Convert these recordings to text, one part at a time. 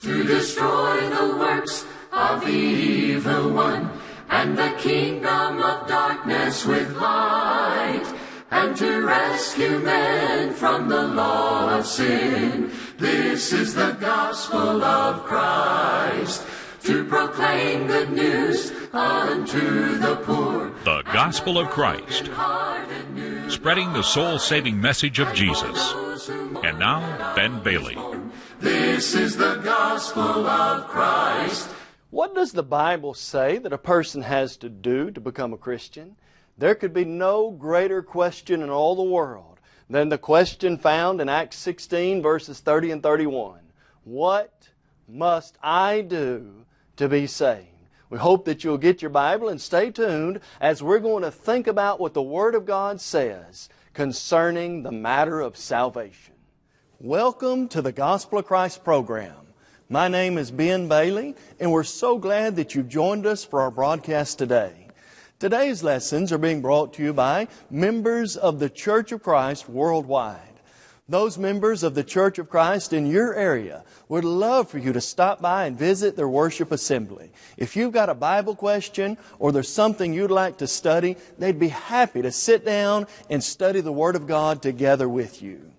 to destroy the works of the evil one, and the kingdom of darkness with light, and to rescue men from the law of sin. This is the gospel of Christ, to proclaim good news unto the poor. The Gospel of Christ, spreading the soul saving message of Jesus. And now, Ben Bailey. This is the gospel of Christ. What does the Bible say that a person has to do to become a Christian? There could be no greater question in all the world than the question found in Acts 16 verses 30 and 31. What must I do to be saved? We hope that you'll get your Bible and stay tuned as we're going to think about what the Word of God says concerning the matter of salvation. Welcome to the Gospel of Christ program. My name is Ben Bailey, and we're so glad that you've joined us for our broadcast today. Today's lessons are being brought to you by members of the Church of Christ worldwide. Those members of the Church of Christ in your area would love for you to stop by and visit their worship assembly. If you've got a Bible question or there's something you'd like to study, they'd be happy to sit down and study the Word of God together with you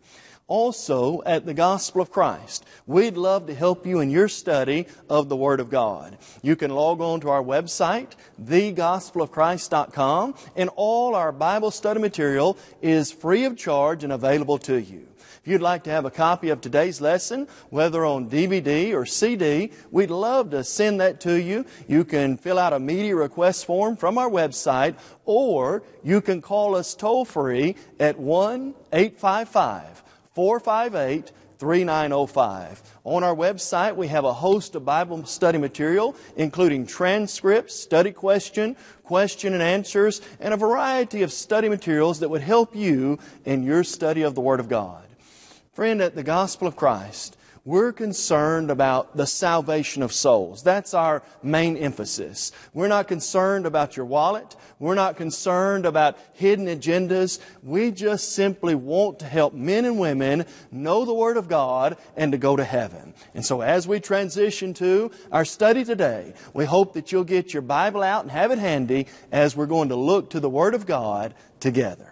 also at the Gospel of Christ. We'd love to help you in your study of the Word of God. You can log on to our website, thegospelofchrist.com, and all our Bible study material is free of charge and available to you. If you'd like to have a copy of today's lesson, whether on DVD or CD, we'd love to send that to you. You can fill out a media request form from our website, or you can call us toll free at 1 855 458 3905. On our website, we have a host of Bible study material, including transcripts, study question, question and answers, and a variety of study materials that would help you in your study of the Word of God. Friend, at the Gospel of Christ, we're concerned about the salvation of souls. That's our main emphasis. We're not concerned about your wallet. We're not concerned about hidden agendas. We just simply want to help men and women know the Word of God and to go to heaven. And so as we transition to our study today, we hope that you'll get your Bible out and have it handy as we're going to look to the Word of God together.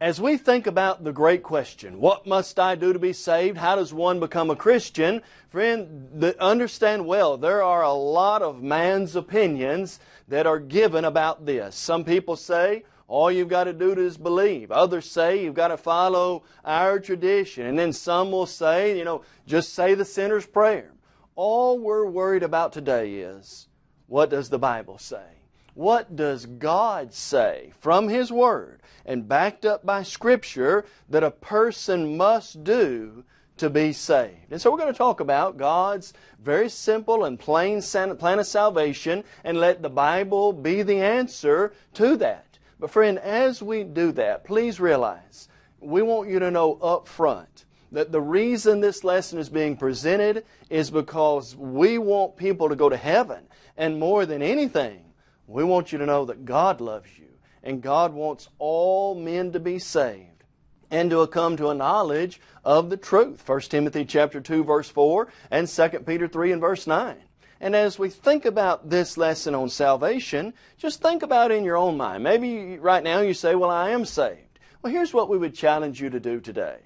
As we think about the great question, what must I do to be saved? How does one become a Christian? Friend, understand well, there are a lot of man's opinions that are given about this. Some people say, all you've got to do is believe. Others say you've got to follow our tradition. And then some will say, you know, just say the sinner's prayer. All we're worried about today is, what does the Bible say? What does God say from His Word and backed up by Scripture that a person must do to be saved? And so we're going to talk about God's very simple and plain plan of salvation and let the Bible be the answer to that. But friend, as we do that, please realize we want you to know up front that the reason this lesson is being presented is because we want people to go to heaven. And more than anything, we want you to know that God loves you and God wants all men to be saved and to come to a knowledge of the truth. 1 Timothy chapter 2 verse 4 and 2 Peter 3 and verse 9. And as we think about this lesson on salvation, just think about in your own mind. Maybe right now you say, well, I am saved. Well, here's what we would challenge you to do today.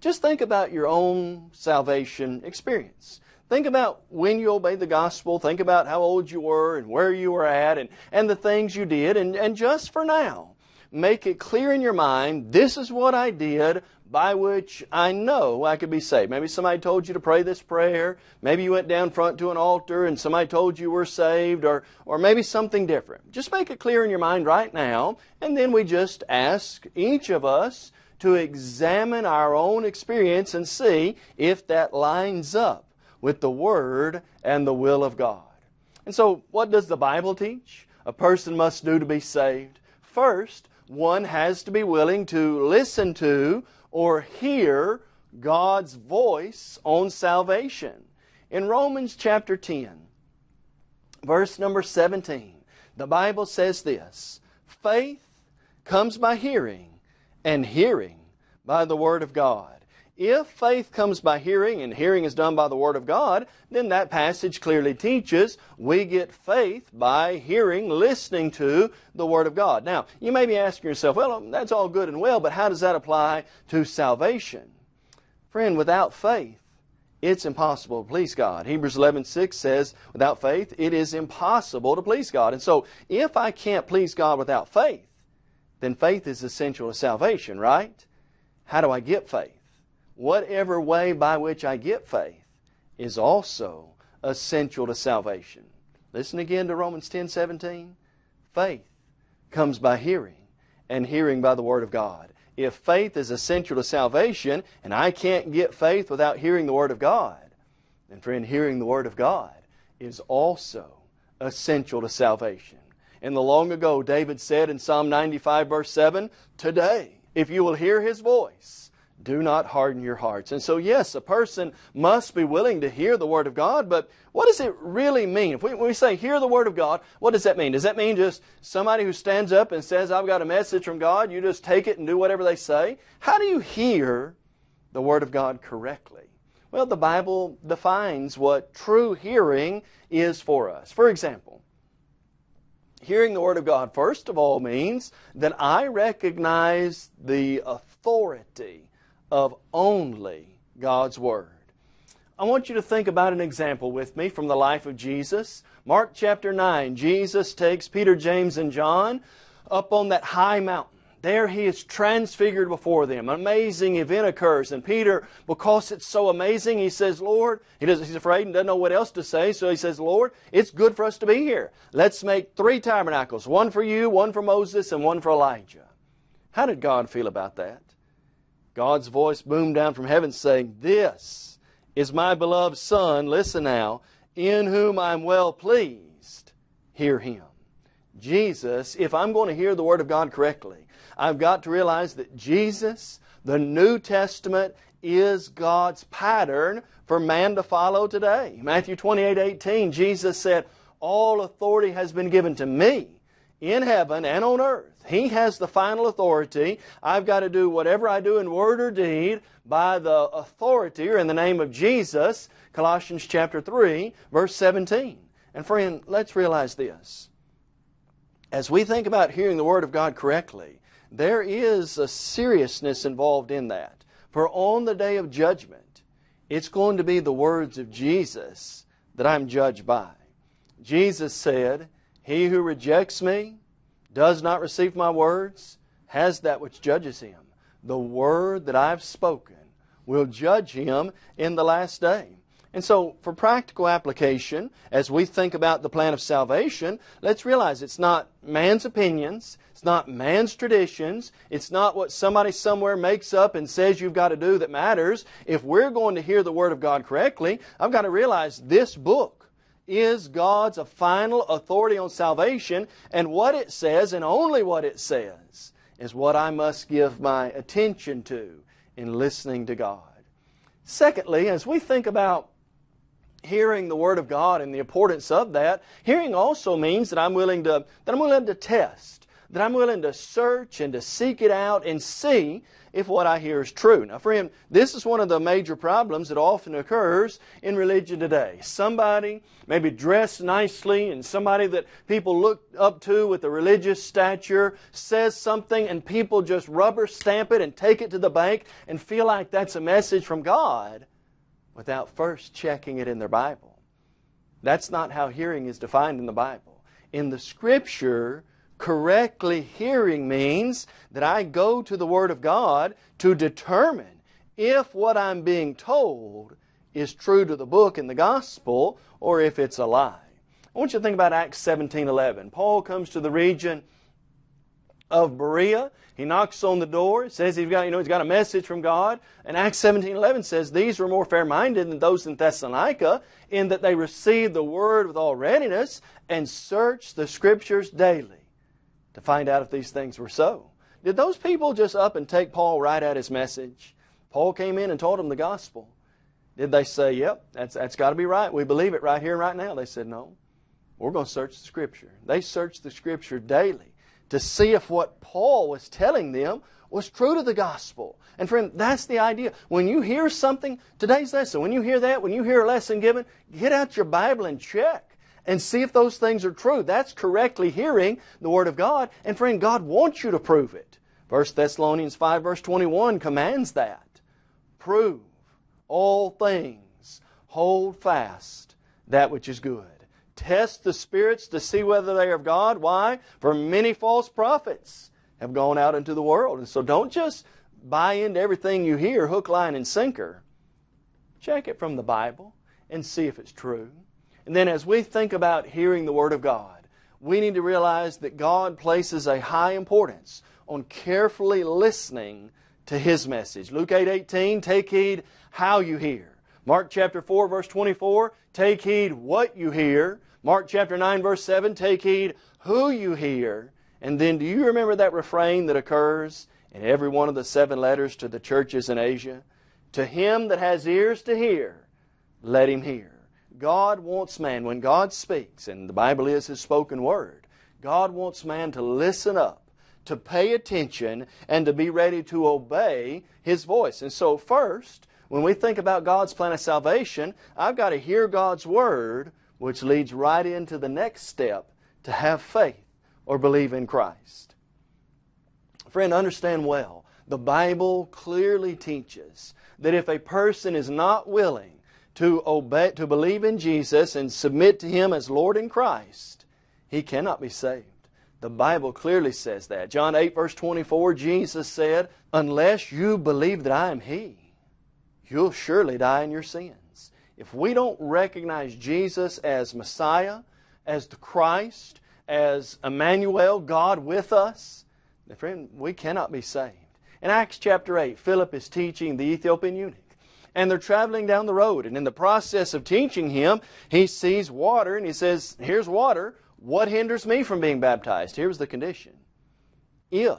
Just think about your own salvation experience. Think about when you obeyed the gospel. Think about how old you were and where you were at and, and the things you did. And, and just for now, make it clear in your mind, this is what I did by which I know I could be saved. Maybe somebody told you to pray this prayer. Maybe you went down front to an altar and somebody told you were saved or, or maybe something different. Just make it clear in your mind right now and then we just ask each of us to examine our own experience and see if that lines up with the Word and the will of God. And so, what does the Bible teach? A person must do to be saved. First, one has to be willing to listen to or hear God's voice on salvation. In Romans chapter 10, verse number 17, the Bible says this Faith comes by hearing, and hearing by the Word of God. If faith comes by hearing and hearing is done by the Word of God, then that passage clearly teaches we get faith by hearing, listening to the Word of God. Now, you may be asking yourself, well, um, that's all good and well, but how does that apply to salvation? Friend, without faith, it's impossible to please God. Hebrews 11:6 says, without faith, it is impossible to please God. And so, if I can't please God without faith, then faith is essential to salvation, right? How do I get faith? Whatever way by which I get faith is also essential to salvation. Listen again to Romans 10:17. Faith comes by hearing, and hearing by the Word of God if faith is essential to salvation, and I can't get faith without hearing the Word of God, then friend, hearing the Word of God is also essential to salvation. In the long ago, David said in Psalm 95 verse 7, Today, if you will hear His voice, do not harden your hearts. And so, yes, a person must be willing to hear the Word of God, but what does it really mean? If we, we say hear the Word of God, what does that mean? Does that mean just somebody who stands up and says, I've got a message from God, you just take it and do whatever they say? How do you hear the Word of God correctly? Well, the Bible defines what true hearing is for us. For example, hearing the Word of God, first of all, means that I recognize the authority of only God's Word. I want you to think about an example with me from the life of Jesus. Mark chapter 9, Jesus takes Peter, James, and John up on that high mountain. There he is transfigured before them. An amazing event occurs. And Peter, because it's so amazing, he says, Lord, he does, he's afraid and doesn't know what else to say. So he says, Lord, it's good for us to be here. Let's make three tabernacles. One for you, one for Moses, and one for Elijah. How did God feel about that? God's voice boomed down from heaven saying, This is my beloved Son, listen now, in whom I'm well pleased. Hear him. Jesus, if I'm going to hear the Word of God correctly, I've got to realize that Jesus, the New Testament, is God's pattern for man to follow today. Matthew 28 18, Jesus said, All authority has been given to me in heaven and on earth. He has the final authority. I've got to do whatever I do in word or deed by the authority or in the name of Jesus. Colossians chapter 3, verse 17. And friend, let's realize this. As we think about hearing the Word of God correctly, there is a seriousness involved in that. For on the day of judgment, it's going to be the words of Jesus that I'm judged by. Jesus said, He who rejects me does not receive my words has that which judges him. The word that I've spoken will judge him in the last day. And so, for practical application, as we think about the plan of salvation, let's realize it's not man's opinions, it's not man's traditions, it's not what somebody somewhere makes up and says you've got to do that matters. If we're going to hear the Word of God correctly, I've got to realize this book is God's a final authority on salvation, and what it says, and only what it says, is what I must give my attention to in listening to God. Secondly, as we think about hearing the Word of God and the importance of that, hearing also means that I'm willing to, that I'm willing to test, that I'm willing to search and to seek it out and see if what I hear is true. Now, friend, this is one of the major problems that often occurs in religion today. Somebody, maybe dressed nicely, and somebody that people look up to with a religious stature says something, and people just rubber stamp it and take it to the bank and feel like that's a message from God without first checking it in their Bible. That's not how hearing is defined in the Bible. In the Scripture, correctly hearing means that I go to the Word of God to determine if what I'm being told is true to the book and the gospel or if it's a lie. I want you to think about Acts 17:11. Paul comes to the region of Berea. He knocks on the door. says he's got, you know, he's got a message from God. And Acts 17:11 says these were more fair-minded than those in Thessalonica, in that they received the word with all readiness and searched the scriptures daily to find out if these things were so. Did those people just up and take Paul right at his message? Paul came in and told them the gospel. Did they say, yep, that's, that's got to be right. We believe it right here right now? They said, no. We're going to search the Scripture. They searched the Scripture daily to see if what Paul was telling them was true to the gospel. And friend, that's the idea. When you hear something, today's lesson, when you hear that, when you hear a lesson given, get out your Bible and check and see if those things are true. That's correctly hearing the Word of God. And friend, God wants you to prove it. 1 Thessalonians 5 verse 21 commands that. Prove all things. Hold fast that which is good. Test the spirits to see whether they are of God. Why? For many false prophets have gone out into the world. And so don't just buy into everything you hear, hook, line, and sinker. Check it from the Bible and see if it's true. And then as we think about hearing the Word of God, we need to realize that God places a high importance on carefully listening to His message. Luke 8, 18, take heed how you hear. Mark chapter 4, verse 24, take heed what you hear. Mark chapter 9, verse 7, take heed who you hear. And then do you remember that refrain that occurs in every one of the seven letters to the churches in Asia? To him that has ears to hear, let him hear. God wants man, when God speaks, and the Bible is His spoken word, God wants man to listen up, to pay attention, and to be ready to obey His voice. And so first, when we think about God's plan of salvation, I've got to hear God's word, which leads right into the next step, to have faith or believe in Christ. Friend, understand well, the Bible clearly teaches that if a person is not willing to obey, to believe in Jesus and submit to Him as Lord in Christ, he cannot be saved. The Bible clearly says that. John 8 verse 24, Jesus said, Unless you believe that I am He, you'll surely die in your sins. If we don't recognize Jesus as Messiah, as the Christ, as Emmanuel, God with us, friend, we cannot be saved. In Acts chapter 8, Philip is teaching the Ethiopian eunuch and they're traveling down the road. And in the process of teaching him, he sees water and he says, Here's water. What hinders me from being baptized? Here's the condition. If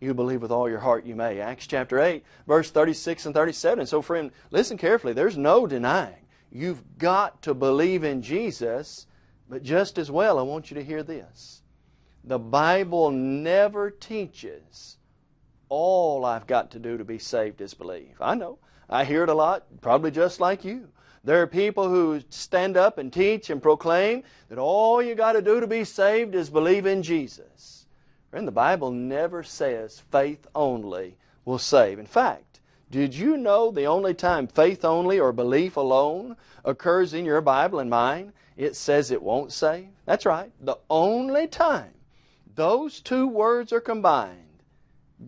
you believe with all your heart, you may. Acts chapter 8, verse 36 and 37. So, friend, listen carefully. There's no denying. You've got to believe in Jesus, but just as well, I want you to hear this. The Bible never teaches all I've got to do to be saved is believe. I know. I hear it a lot, probably just like you. There are people who stand up and teach and proclaim that all you got to do to be saved is believe in Jesus. Friend, the Bible never says faith only will save. In fact, did you know the only time faith only or belief alone occurs in your Bible and mine, it says it won't save? That's right. The only time those two words are combined,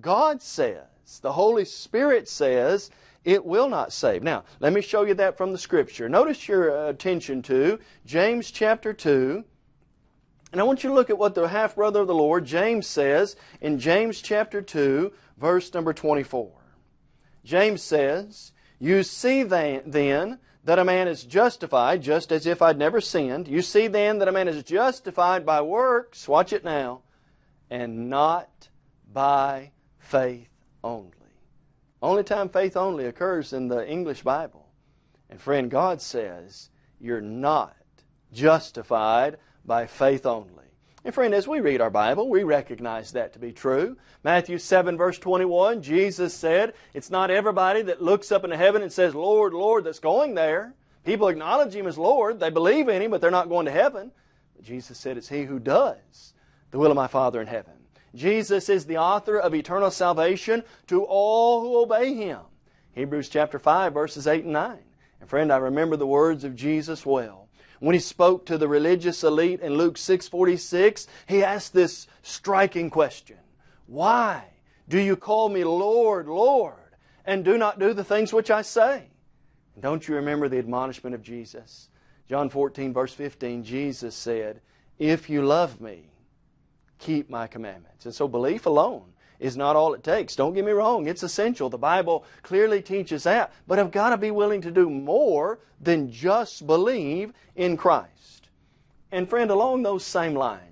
God says, the Holy Spirit says, it will not save. Now, let me show you that from the Scripture. Notice your uh, attention to James chapter 2. And I want you to look at what the half brother of the Lord, James, says in James chapter 2, verse number 24. James says, You see then that a man is justified, just as if I'd never sinned. You see then that a man is justified by works, watch it now, and not by faith only. Only time faith only occurs in the English Bible. And friend, God says you're not justified by faith only. And friend, as we read our Bible, we recognize that to be true. Matthew 7 verse 21, Jesus said, it's not everybody that looks up into heaven and says, Lord, Lord, that's going there. People acknowledge Him as Lord. They believe in Him, but they're not going to heaven. But Jesus said, it's He who does the will of my Father in heaven. Jesus is the author of eternal salvation to all who obey Him. Hebrews chapter 5 verses 8 and 9. And friend, I remember the words of Jesus well. When He spoke to the religious elite in Luke 6.46, He asked this striking question. Why do you call me Lord, Lord, and do not do the things which I say? And don't you remember the admonishment of Jesus? John 14 verse 15, Jesus said, If you love me, keep my commandments. And so belief alone is not all it takes. Don't get me wrong, it's essential. The Bible clearly teaches that. But I've got to be willing to do more than just believe in Christ. And friend, along those same lines,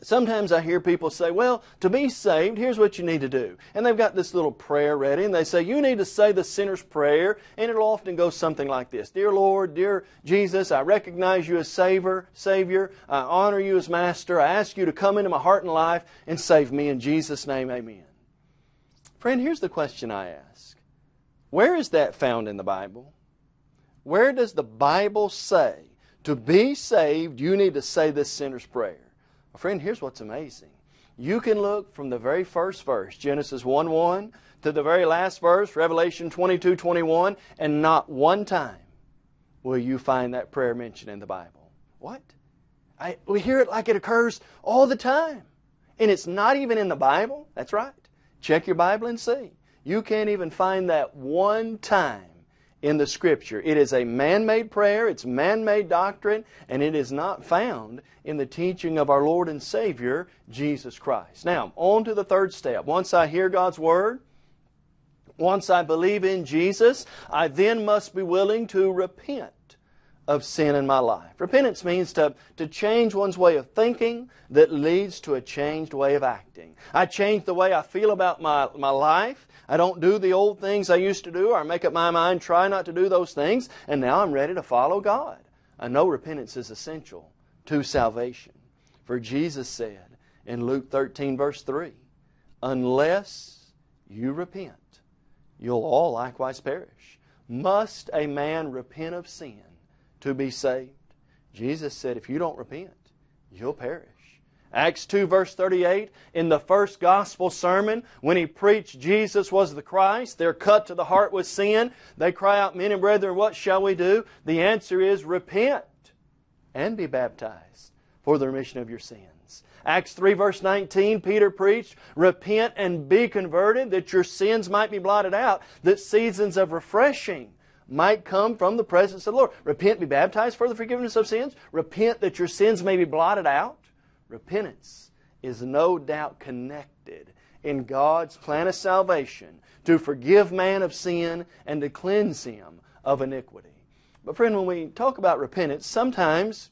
Sometimes I hear people say, well, to be saved, here's what you need to do. And they've got this little prayer ready, and they say, you need to say the sinner's prayer, and it'll often go something like this. Dear Lord, dear Jesus, I recognize you as Savior, Savior. I honor you as Master. I ask you to come into my heart and life and save me. In Jesus' name, amen. Friend, here's the question I ask. Where is that found in the Bible? Where does the Bible say, to be saved, you need to say this sinner's prayer? Friend, here's what's amazing. You can look from the very first verse, Genesis 1 1, to the very last verse, Revelation 22 21, and not one time will you find that prayer mentioned in the Bible. What? I, we hear it like it occurs all the time. And it's not even in the Bible. That's right. Check your Bible and see. You can't even find that one time in the Scripture. It is a man-made prayer, it's man-made doctrine, and it is not found in the teaching of our Lord and Savior, Jesus Christ. Now, on to the third step. Once I hear God's Word, once I believe in Jesus, I then must be willing to repent of sin in my life. Repentance means to, to change one's way of thinking that leads to a changed way of acting. I change the way I feel about my, my life. I don't do the old things I used to do, or I make up my mind, try not to do those things, and now I'm ready to follow God. I know repentance is essential to salvation. For Jesus said in Luke 13, verse 3, Unless you repent, you'll all likewise perish. Must a man repent of sin to be saved. Jesus said, if you don't repent, you'll perish. Acts 2 verse 38, in the first gospel sermon, when he preached Jesus was the Christ, they're cut to the heart with sin. They cry out, men and brethren, what shall we do? The answer is repent and be baptized for the remission of your sins. Acts 3 verse 19, Peter preached, repent and be converted that your sins might be blotted out, that seasons of refreshing might come from the presence of the Lord. Repent, be baptized for the forgiveness of sins. Repent that your sins may be blotted out. Repentance is no doubt connected in God's plan of salvation to forgive man of sin and to cleanse him of iniquity. But friend, when we talk about repentance, sometimes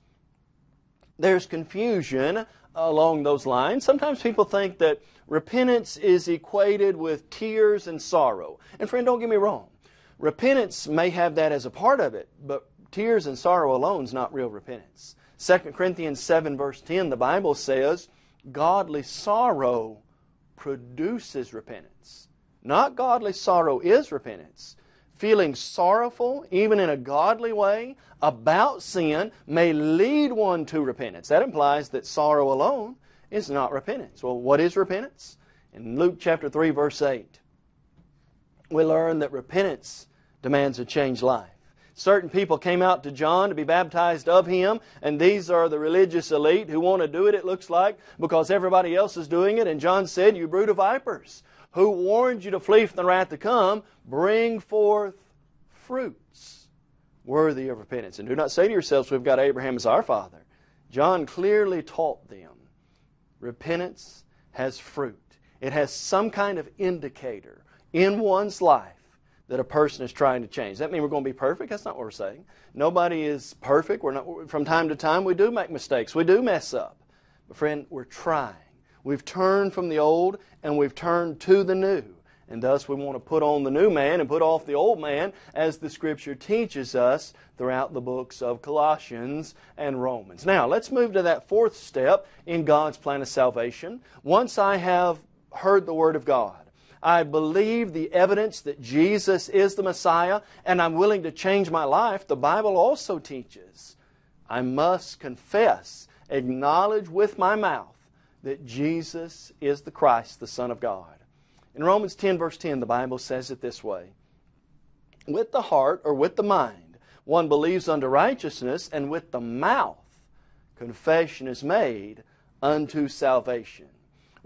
there's confusion along those lines. Sometimes people think that repentance is equated with tears and sorrow. And friend, don't get me wrong. Repentance may have that as a part of it, but tears and sorrow alone is not real repentance. 2 Corinthians 7 verse 10, the Bible says, godly sorrow produces repentance. Not godly sorrow is repentance. Feeling sorrowful, even in a godly way, about sin may lead one to repentance. That implies that sorrow alone is not repentance. Well, what is repentance? In Luke chapter 3 verse 8, we learn that repentance demands a changed life. Certain people came out to John to be baptized of him, and these are the religious elite who want to do it, it looks like, because everybody else is doing it. And John said, You brood of vipers, who warned you to flee from the wrath to come, bring forth fruits worthy of repentance. And do not say to yourselves, We've got Abraham as our father. John clearly taught them repentance has fruit, it has some kind of indicator in one's life that a person is trying to change. Does that mean we're going to be perfect? That's not what we're saying. Nobody is perfect. We're not, from time to time, we do make mistakes. We do mess up. But friend, we're trying. We've turned from the old and we've turned to the new. And thus we want to put on the new man and put off the old man as the Scripture teaches us throughout the books of Colossians and Romans. Now, let's move to that fourth step in God's plan of salvation. Once I have heard the Word of God, I believe the evidence that Jesus is the Messiah, and I'm willing to change my life, the Bible also teaches I must confess, acknowledge with my mouth that Jesus is the Christ, the Son of God. In Romans 10, verse 10, the Bible says it this way With the heart or with the mind, one believes unto righteousness, and with the mouth, confession is made unto salvation.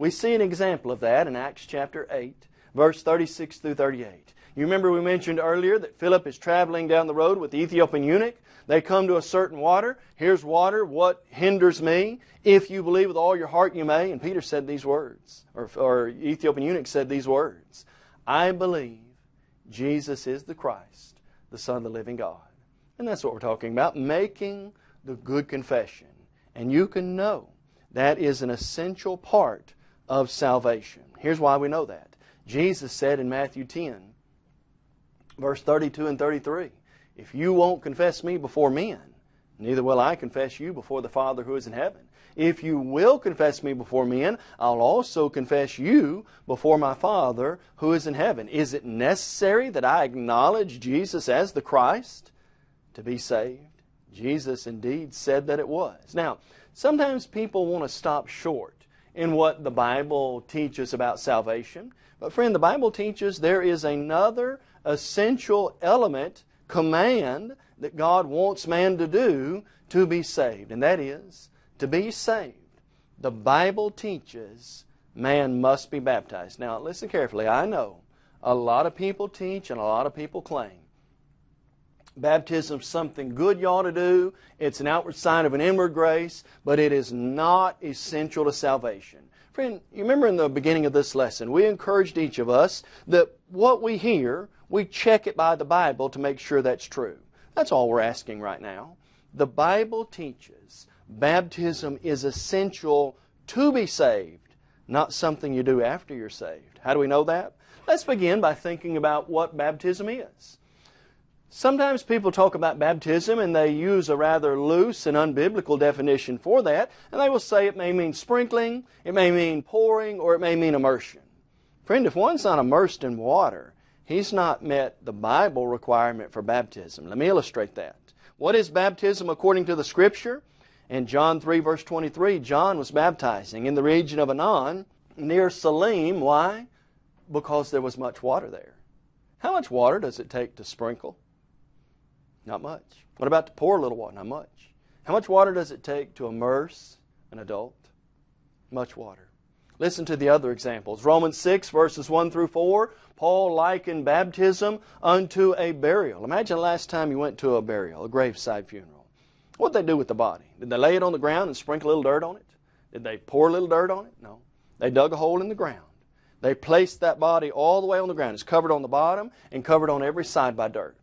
We see an example of that in Acts chapter 8 verse 36 through 38. You remember we mentioned earlier that Philip is traveling down the road with the Ethiopian eunuch. They come to a certain water. Here's water. What hinders me? If you believe with all your heart, you may. And Peter said these words, or, or Ethiopian eunuch said these words I believe Jesus is the Christ, the Son of the living God. And that's what we're talking about, making the good confession. And you can know That is an essential part of salvation. Here's why we know that. Jesus said in Matthew 10, verse 32 and 33, If you won't confess me before men, neither will I confess you before the Father who is in heaven. If you will confess me before men, I'll also confess you before my Father who is in heaven. Is it necessary that I acknowledge Jesus as the Christ to be saved? Jesus indeed said that it was. Now, sometimes people want to stop short in what the Bible teaches about salvation. But friend, the Bible teaches there is another essential element, command, that God wants man to do to be saved. And that is, to be saved, the Bible teaches man must be baptized. Now, listen carefully. I know a lot of people teach and a lot of people claim Baptism is something good you ought to do. It's an outward sign of an inward grace, but it is not essential to salvation. Friend, you remember in the beginning of this lesson, we encouraged each of us that what we hear, we check it by the Bible to make sure that's true. That's all we're asking right now. The Bible teaches baptism is essential to be saved, not something you do after you're saved. How do we know that? Let's begin by thinking about what baptism is. Sometimes people talk about baptism and they use a rather loose and unbiblical definition for that, and they will say it may mean sprinkling, it may mean pouring, or it may mean immersion. Friend, if one's not immersed in water, he's not met the Bible requirement for baptism. Let me illustrate that. What is baptism according to the Scripture? In John 3, verse 23, John was baptizing in the region of Aenon near Salim. Why? Because there was much water there. How much water does it take to sprinkle? Not much. What about to pour a little water? Not much. How much water does it take to immerse an adult? Much water. Listen to the other examples. Romans 6, verses 1 through 4, Paul likened baptism unto a burial. Imagine the last time you went to a burial, a graveside funeral. What did they do with the body? Did they lay it on the ground and sprinkle a little dirt on it? Did they pour a little dirt on it? No. They dug a hole in the ground. They placed that body all the way on the ground. It's covered on the bottom and covered on every side by dirt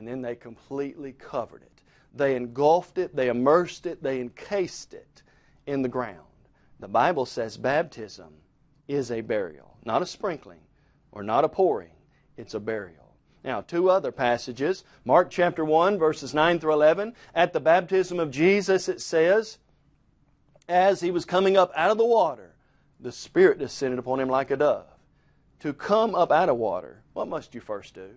and then they completely covered it. They engulfed it, they immersed it, they encased it in the ground. The Bible says baptism is a burial, not a sprinkling or not a pouring, it's a burial. Now, two other passages. Mark chapter 1, verses 9 through 11. At the baptism of Jesus, it says, As he was coming up out of the water, the Spirit descended upon him like a dove. To come up out of water, what must you first do?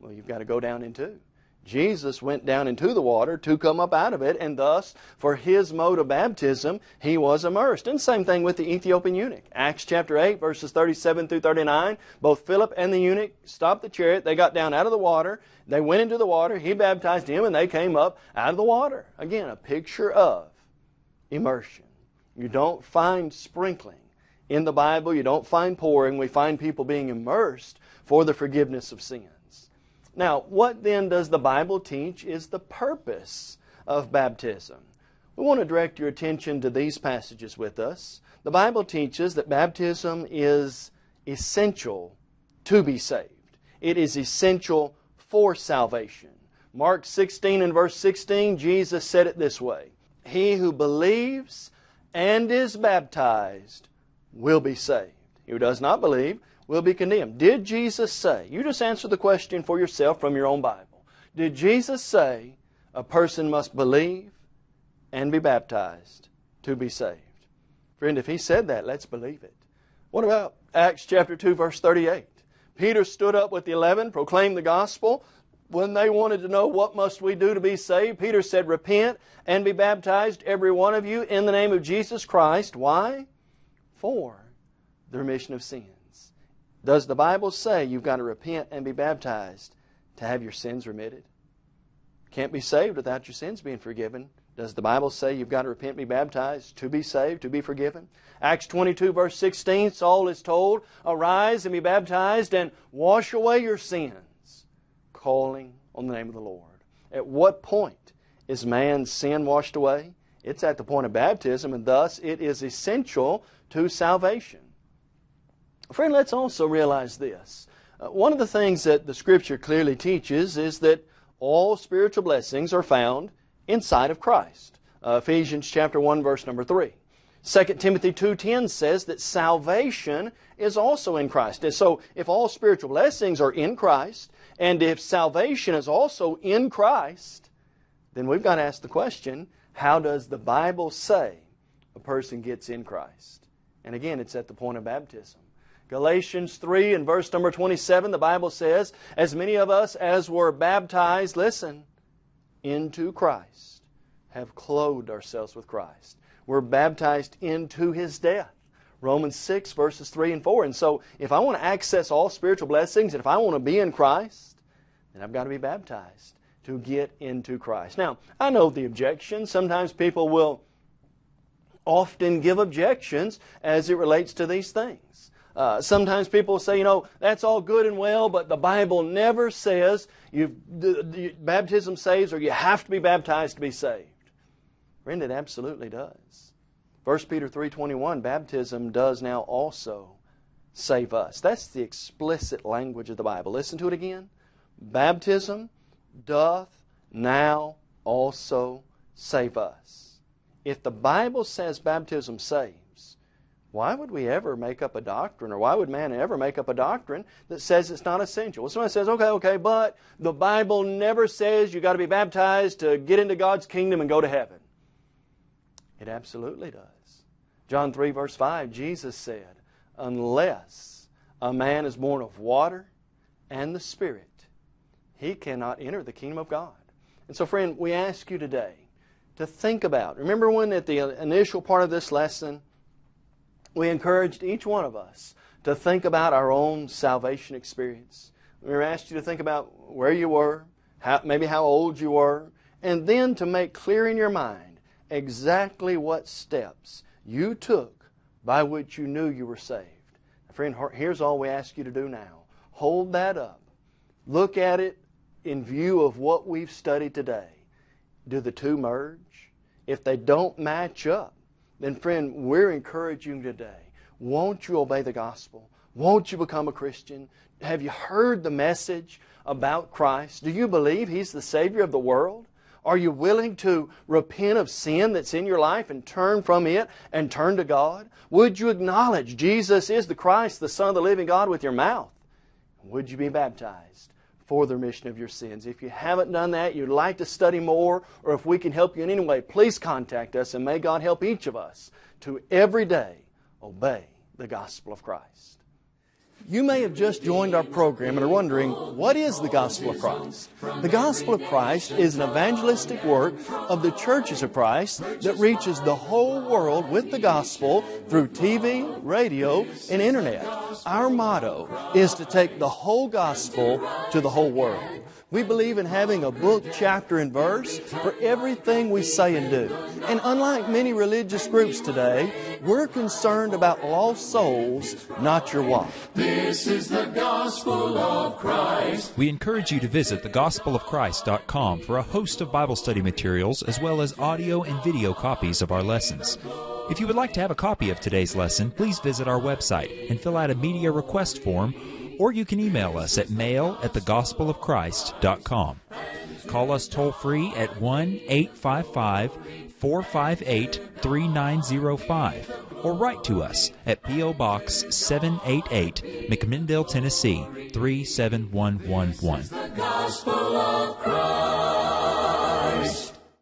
Well, you've got to go down into. Jesus went down into the water to come up out of it, and thus, for his mode of baptism, he was immersed. And same thing with the Ethiopian eunuch. Acts chapter 8, verses 37 through 39. Both Philip and the eunuch stopped the chariot. They got down out of the water. They went into the water. He baptized him, and they came up out of the water. Again, a picture of immersion. You don't find sprinkling in the Bible. You don't find pouring. We find people being immersed for the forgiveness of sin. Now, what then does the Bible teach is the purpose of baptism? We want to direct your attention to these passages with us. The Bible teaches that baptism is essential to be saved. It is essential for salvation. Mark 16 and verse 16, Jesus said it this way He who believes and is baptized will be saved. He who does not believe will be condemned. Did Jesus say, you just answer the question for yourself from your own Bible. Did Jesus say a person must believe and be baptized to be saved? Friend, if he said that, let's believe it. What about Acts chapter 2 verse 38? Peter stood up with the eleven, proclaimed the gospel. When they wanted to know what must we do to be saved, Peter said, repent and be baptized, every one of you, in the name of Jesus Christ. Why? For the remission of sins. Does the Bible say you've got to repent and be baptized to have your sins remitted? Can't be saved without your sins being forgiven. Does the Bible say you've got to repent and be baptized to be saved, to be forgiven? Acts 22, verse 16, Saul is told, Arise and be baptized and wash away your sins, calling on the name of the Lord. At what point is man's sin washed away? It's at the point of baptism, and thus it is essential to salvation. Friend, let's also realize this. Uh, one of the things that the Scripture clearly teaches is that all spiritual blessings are found inside of Christ. Uh, Ephesians chapter 1 verse number 3. 2 Timothy 2.10 says that salvation is also in Christ. And so if all spiritual blessings are in Christ, and if salvation is also in Christ, then we've got to ask the question, how does the Bible say a person gets in Christ? And again, it's at the point of baptism. Galatians 3 and verse number 27, the Bible says, As many of us as were baptized, listen, into Christ, have clothed ourselves with Christ. We're baptized into His death. Romans 6 verses 3 and 4. And so if I want to access all spiritual blessings and if I want to be in Christ, then I've got to be baptized to get into Christ. Now, I know the objection. Sometimes people will often give objections as it relates to these things. Uh, sometimes people say, you know, that's all good and well, but the Bible never says you the, the, baptism saves or you have to be baptized to be saved. Friend, it absolutely does. 1 Peter 3.21, baptism does now also save us. That's the explicit language of the Bible. Listen to it again. Baptism doth now also save us. If the Bible says baptism saves, why would we ever make up a doctrine, or why would man ever make up a doctrine that says it's not essential? Well, somebody says, okay, okay, but the Bible never says you got to be baptized to get into God's kingdom and go to heaven. It absolutely does. John 3, verse 5, Jesus said, Unless a man is born of water and the Spirit, he cannot enter the kingdom of God. And so, friend, we ask you today to think about. Remember when at the initial part of this lesson, we encouraged each one of us to think about our own salvation experience. We asked you to think about where you were, how, maybe how old you were, and then to make clear in your mind exactly what steps you took by which you knew you were saved. Friend, here's all we ask you to do now. Hold that up. Look at it in view of what we've studied today. Do the two merge? If they don't match up, then friend, we're encouraging today. Won't you obey the gospel? Won't you become a Christian? Have you heard the message about Christ? Do you believe He's the Savior of the world? Are you willing to repent of sin that's in your life and turn from it and turn to God? Would you acknowledge Jesus is the Christ, the Son of the living God with your mouth? Would you be baptized for the remission of your sins? If you haven't done that, you'd like to study more, or if we can help you in any way, please contact us and may God help each of us to every day obey the gospel of Christ. You may have just joined our program and are wondering, what is the Gospel of Christ? The Gospel of Christ is an evangelistic work of the churches of Christ that reaches the whole world with the gospel through TV, radio, and internet. Our motto is to take the whole gospel to the whole world. We believe in having a book, chapter, and verse for everything we say and do. And unlike many religious groups today, we're concerned about lost souls, not your wife. This is the gospel of Christ. We encourage you to visit thegospelofchrist.com for a host of Bible study materials as well as audio and video copies of our lessons. If you would like to have a copy of today's lesson, please visit our website and fill out a media request form or you can email us at mail at thegospelofchrist.com. Call us toll free at 1 855 458 3905 or write to us at P.O. Box 788, McMinnville, Tennessee 37111.